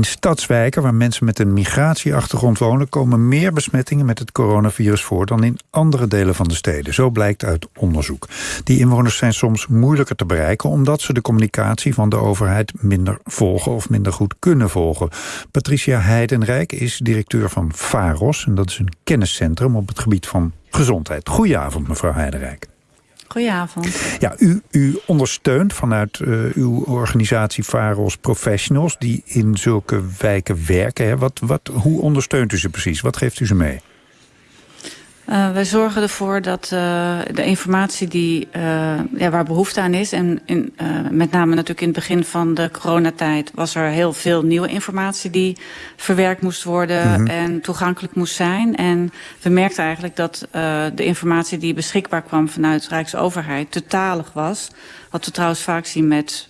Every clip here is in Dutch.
In stadswijken waar mensen met een migratieachtergrond wonen... komen meer besmettingen met het coronavirus voor... dan in andere delen van de steden. Zo blijkt uit onderzoek. Die inwoners zijn soms moeilijker te bereiken... omdat ze de communicatie van de overheid minder volgen... of minder goed kunnen volgen. Patricia Heidenrijk is directeur van VAROS... en dat is een kenniscentrum op het gebied van gezondheid. Goedenavond, mevrouw Heidenrijk. Goedenavond. Ja, u, u ondersteunt vanuit uh, uw organisatie VAROS Professionals... die in zulke wijken werken. Hè. Wat, wat, hoe ondersteunt u ze precies? Wat geeft u ze mee? Uh, wij zorgen ervoor dat uh, de informatie die, uh, ja, waar behoefte aan is... en in, met name natuurlijk in het begin van de coronatijd... was er heel veel nieuwe informatie die verwerkt moest worden... Mm -hmm. en toegankelijk moest zijn. En we merkten eigenlijk dat de informatie die beschikbaar kwam... vanuit Rijksoverheid te talig was... Wat we trouwens vaak zien met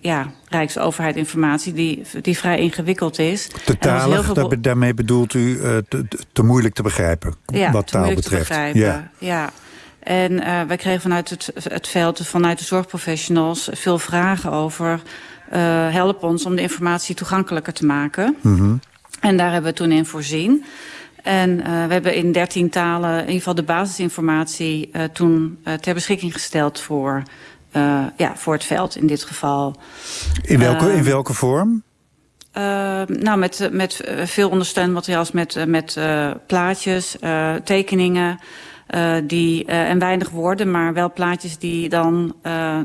ja, Rijksoverheid informatie die, die vrij ingewikkeld is. Te talig, daarmee bedoelt u uh, te, te, moeilijk te begrijpen ja, wat taal betreft. Ja. ja. En uh, wij kregen vanuit het, het veld, vanuit de zorgprofessionals... veel vragen over help ons om de informatie toegankelijker te maken. Mm -hmm. En daar hebben we toen in voorzien. En uh, we hebben in dertien talen in ieder geval de basisinformatie toen ter beschikking gesteld voor uh, ja, voor het veld in dit geval. In welke, uh, in welke vorm? Uh, nou, met, met veel ondersteunend materiaal, met, met plaatjes, tekeningen... die, en weinig woorden, maar wel plaatjes die dan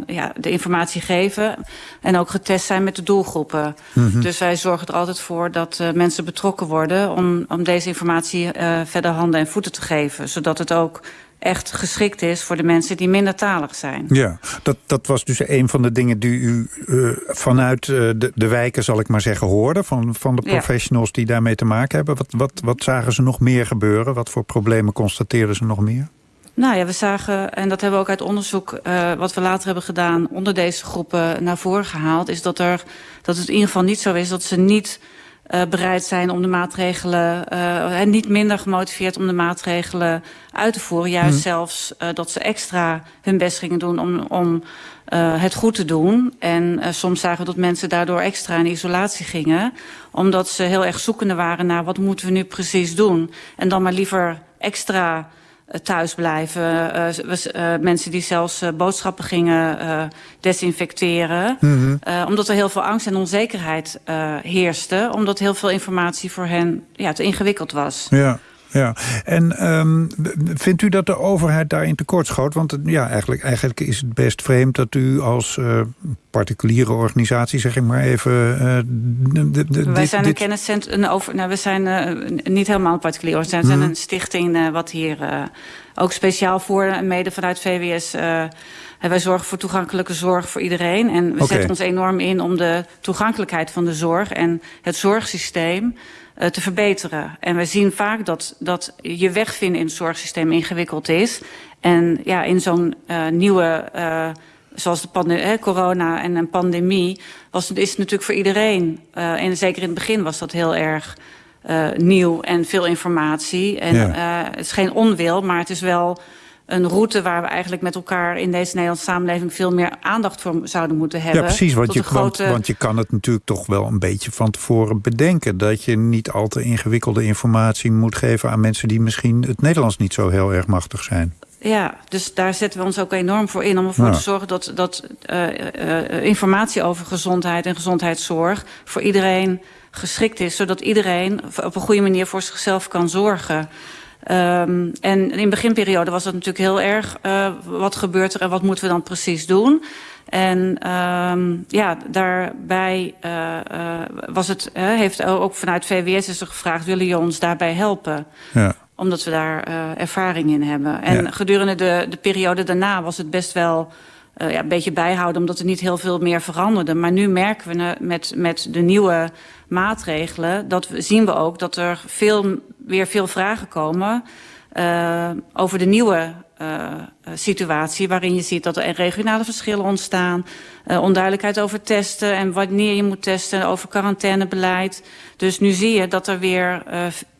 ja, de informatie geven... en ook getest zijn met de doelgroepen. Mhm. Mm -hmm. Dus wij zorgen er altijd voor dat mensen betrokken worden... om, om deze informatie verder handen en voeten te geven. Zodat het ook echt geschikt is voor de mensen die minder talig zijn. Ja, dat, dat was dus een van de dingen die u uh, vanuit uh, de, de wijken, zal ik maar zeggen, hoorde... van, van de professionals ja. die daarmee te maken hebben. Wat, wat, wat zagen ze nog meer gebeuren? Wat voor problemen constateerden ze nog meer? Nou ja, we zagen, en dat hebben we ook uit onderzoek... Uh, wat we later hebben gedaan onder deze groepen naar voren gehaald... is dat, er, dat het in ieder geval niet zo is dat ze niet... Uh, bereid zijn om de maatregelen, uh, en niet minder gemotiveerd om de maatregelen uit te voeren. Juist hmm. zelfs uh, dat ze extra hun best gingen doen om, om het goed te doen. En soms zagen we dat mensen daardoor extra in isolatie gingen. Omdat ze heel erg zoekende waren naar wat moeten we nu precies doen. En dan maar liever extra thuis blijven. Uh, uh, mensen die zelfs boodschappen gingen desinfecteren. Mm -hmm. omdat er heel veel angst en onzekerheid heerste. Omdat heel veel informatie voor hen ja, te ingewikkeld was. Ja. Ja, en um, vindt u dat de overheid daarin tekortschoot? Want ja, eigenlijk, eigenlijk is het best vreemd dat u als uh, particuliere organisatie, zeg ik maar even... Uh, de, de, Wij dit, zijn een kenniscentrum, een over, nou, we zijn uh, niet helemaal een particuliere organisatie. We zijn een stichting wat hier ook speciaal voor, mede vanuit VWS... En wij zorgen voor toegankelijke zorg voor iedereen. En we okay. zetten ons enorm in om de toegankelijkheid van de zorg... en het zorgsysteem uh, te verbeteren. En we zien vaak dat, dat je weg vinden in het zorgsysteem ingewikkeld is. En ja, in zo'n uh, nieuwe... Uh, zoals de corona en een pandemie... Was, is het natuurlijk voor iedereen... en zeker in het begin was dat heel erg... nieuw en veel informatie. En ja. het is geen onwil, maar het is wel een route waar we eigenlijk met elkaar in deze Nederlandse samenleving veel meer aandacht voor zouden moeten hebben. Ja, precies, want je, grote... want, want je kan het natuurlijk toch wel een beetje van tevoren bedenken. Dat je niet al te ingewikkelde informatie moet geven aan mensen die misschien het Nederlands niet zo heel erg machtig zijn. Ja, dus daar zetten we ons ook enorm voor in... om ervoor te zorgen dat, dat uh, uh, informatie over gezondheid en gezondheidszorg... voor iedereen geschikt is, zodat iedereen op een goede manier voor zichzelf kan zorgen. Um, en in de beginperiode was dat natuurlijk heel erg... Uh, wat gebeurt er en wat moeten we dan precies doen? En um, ja, daarbij uh, uh, was het, uh, heeft ook vanuit VWS is er gevraagd... willen jullie ons daarbij helpen? Ja. Omdat we daar ervaring in hebben. En Ja. gedurende de, de periode daarna was het best wel... Uh, ja, een beetje bijhouden, omdat er niet heel veel meer veranderde. Maar nu merken we uh, met, met de nieuwe maatregelen... dat we, zien we ook dat er veel, weer veel vragen komen... Uh, over de nieuwe situatie... waarin je ziet dat er regionale verschillen ontstaan... Onduidelijkheid over testen en wanneer je moet testen... over quarantainebeleid. Dus nu zie je dat er weer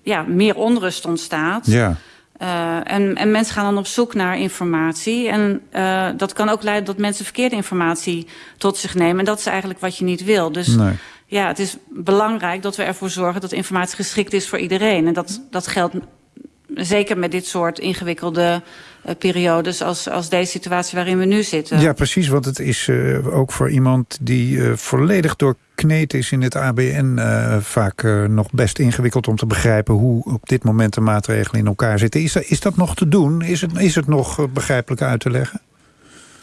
ja, meer onrust ontstaat... Ja. Uh, en, en mensen gaan dan op zoek naar informatie. En uh, dat kan ook leiden dat mensen verkeerde informatie tot zich nemen. En dat is eigenlijk wat je niet wil. Dus Nee. ja, het is belangrijk dat we ervoor zorgen dat informatie geschikt is voor iedereen. En dat, dat geldt zeker met dit soort ingewikkelde uh, periodes als, als deze situatie waarin we nu zitten. Ja, precies, want het is uh, ook voor iemand die uh, volledig doorkneed is in het ABN... vaak nog best ingewikkeld om te begrijpen hoe op dit moment de maatregelen in elkaar zitten. Is, is dat nog te doen? Is het, is het nog begrijpelijk uit te leggen?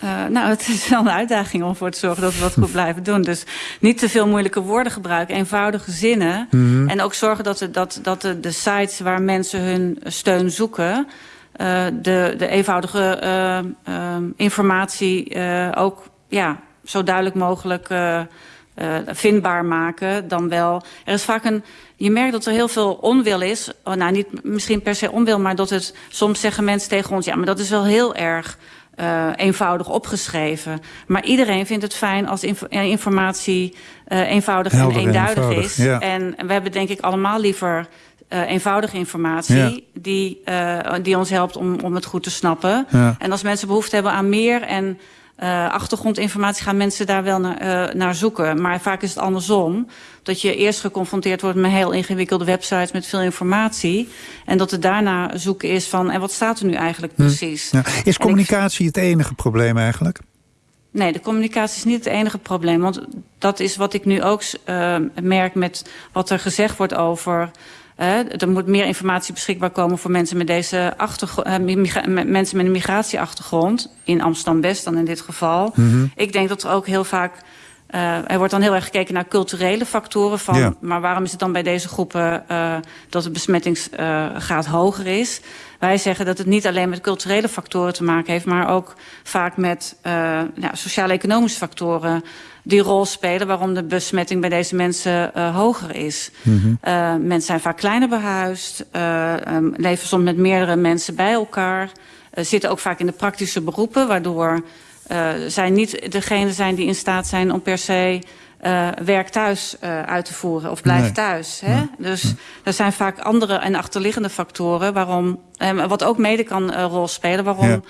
Uh, nou, het is wel een uitdaging om voor te zorgen dat we dat goed blijven doen. Dus niet te veel moeilijke woorden gebruiken, eenvoudige zinnen. Mm -hmm. En ook zorgen dat, de, dat, dat de, de sites waar mensen hun steun zoeken... Uh, de, de eenvoudige uh, informatie ook ja, zo duidelijk mogelijk vindbaar maken. Dan wel. Er is vaak een. Je merkt dat er heel veel onwil is. Oh, nou, niet misschien per se onwil, maar dat het. Soms zeggen mensen tegen ons: ja, maar dat is wel heel erg uh, eenvoudig opgeschreven. Maar iedereen vindt het fijn als inf informatie uh, eenvoudig Helder en eenduidig eenvoudig, is. Ja. En we hebben denk ik allemaal liever uh, eenvoudige informatie... Ja. Die, die ons helpt om, om het goed te snappen. Ja. En als mensen behoefte hebben aan meer... en uh, achtergrondinformatie gaan mensen daar wel naar, uh, naar zoeken. Maar vaak is het andersom. Dat je eerst geconfronteerd wordt met heel ingewikkelde websites met veel informatie. En dat het daarna zoeken is van, en wat staat er nu eigenlijk precies? Ja. Is communicatie ik... het enige probleem eigenlijk? Nee, de communicatie is niet het enige probleem. Want dat is wat ik nu ook uh, merk met wat er gezegd wordt over... Er moet meer informatie beschikbaar komen voor mensen met deze achtergrond, uh, mensen met een migratieachtergrond. In Amsterdam-West dan in dit geval. Mm -hmm. Ik denk dat er ook heel vaak er wordt dan heel erg gekeken naar culturele factoren. Van, ja. Maar waarom is het dan bij deze groepen uh, dat de besmettingsgraad uh, hoger is? Wij zeggen dat het niet alleen met culturele factoren te maken heeft... maar ook vaak met ja, sociale-economische factoren die rol spelen... waarom de besmetting bij deze mensen hoger is. Mm -hmm. mensen zijn vaak kleiner behuisd, um, leven soms met meerdere mensen bij elkaar... zitten ook vaak in de praktische beroepen, waardoor uh, zij niet degene zijn die in staat zijn om per se uh, werk thuis uh, uit te voeren of blijf nee. thuis. Hè? Nee. Dus nee. er zijn vaak andere en achterliggende factoren waarom, uh, wat ook mede kan uh, rol spelen, waarom ja.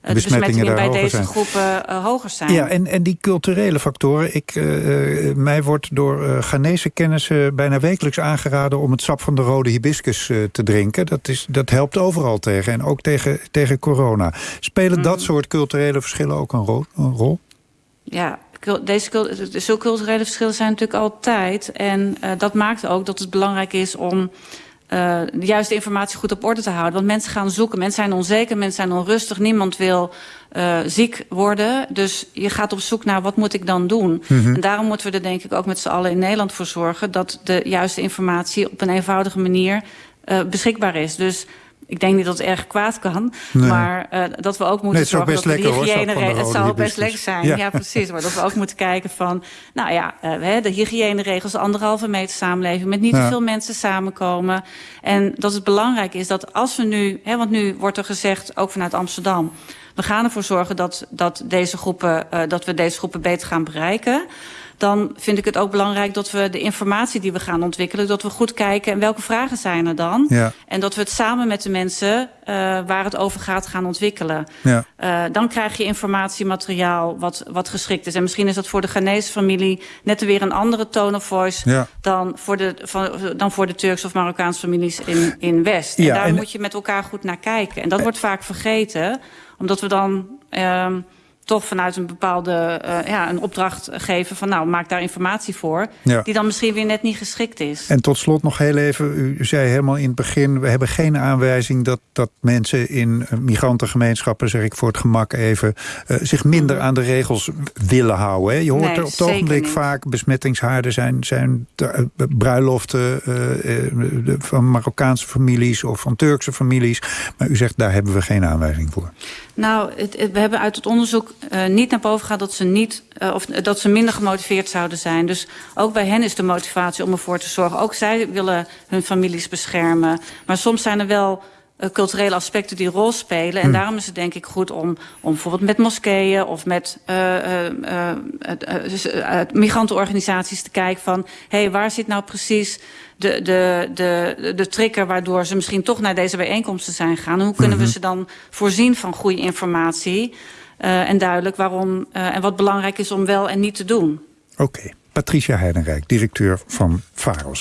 De besmettingen bij deze zijn. groepen uh, hoger zijn. Ja, en, en die culturele factoren. Ik, uh, mij wordt door uh, Ghanese kennissen bijna wekelijks aangeraden... om het sap van de rode hibiscus uh, te drinken. Dat, is, dat helpt overal tegen. En ook tegen, tegen corona. Spelen mm. dat soort culturele verschillen ook een rol? Een rol? Ja, deze, zulke culturele verschillen zijn natuurlijk altijd. En uh, dat maakt ook dat het belangrijk is om... Uh, de juiste informatie goed op orde te houden. Want mensen gaan zoeken, mensen zijn onzeker, mensen zijn onrustig. Niemand wil uh, ziek worden. Dus je gaat op zoek naar wat moet ik dan doen. Mm -hmm. En daarom moeten we er denk ik ook met z'n allen in Nederland voor zorgen... dat de juiste informatie op een eenvoudige manier uh, beschikbaar is. Dus ik denk niet dat het erg kwaad kan. Nee. Maar uh, dat we ook moeten nee, zorgen dat de hygiëne... Hoor, het zal best lekker zijn, ja. ja. precies. Maar dat we ook moeten kijken van... Nou ja, uh, de hygiëneregels, de anderhalve meter samenleving... met niet ja. te veel mensen samenkomen. En dat het belangrijk is dat als we nu... Hè, want nu wordt er gezegd, ook vanuit Amsterdam... we gaan ervoor zorgen dat, dat, deze groepen, uh, dat we deze groepen beter gaan bereiken dan vind ik het ook belangrijk dat we de informatie die we gaan ontwikkelen... dat we goed kijken en welke vragen zijn er dan. Ja. En dat we het samen met de mensen uh, waar het over gaat gaan ontwikkelen. Ja. Uh, dan krijg je informatiemateriaal wat, wat geschikt is. En misschien is dat voor de Ghanese familie net weer een andere tone of voice... Ja. Dan, voor de, van, dan voor de Turks of Marokkaanse families in, in West. Ja, en daar en... moet je met elkaar goed naar kijken. En dat wordt vaak vergeten, omdat we dan... Uh, toch vanuit een bepaalde uh, ja, een opdracht geven van nou, maak daar informatie voor. Ja. Die dan misschien weer net niet geschikt is. En tot slot nog heel even, u zei helemaal in het begin, we hebben geen aanwijzing dat, dat mensen in migrantengemeenschappen, zeg ik voor het gemak even, uh, zich minder mm. aan de regels willen houden. Hè? Je hoort nee, er op het ogenblik niet. vaak besmettingshaarden zijn, zijn de, uh, bruiloften van Marokkaanse families of van Turkse families. Maar u zegt daar hebben we geen aanwijzing voor. Nou, we hebben uit het onderzoek uh, niet naar boven gegaan dat ze, niet, uh, of, dat ze minder gemotiveerd zouden zijn. Dus ook bij hen is de motivatie om ervoor te zorgen. Ook zij willen hun families beschermen. Maar soms zijn er wel culturele aspecten die rol spelen. En hmm. daarom is het denk ik goed om, om bijvoorbeeld met moskeeën of met migrantenorganisaties te kijken van... hé, hey, waar zit nou precies de, de, de, de trigger waardoor ze misschien toch naar deze bijeenkomsten zijn gegaan. Hoe kunnen we ze dan voorzien van goede informatie en duidelijk waarom en wat belangrijk is om wel en niet te doen? Oké. Okay. Patricia Heidenrijk, directeur van VAROS.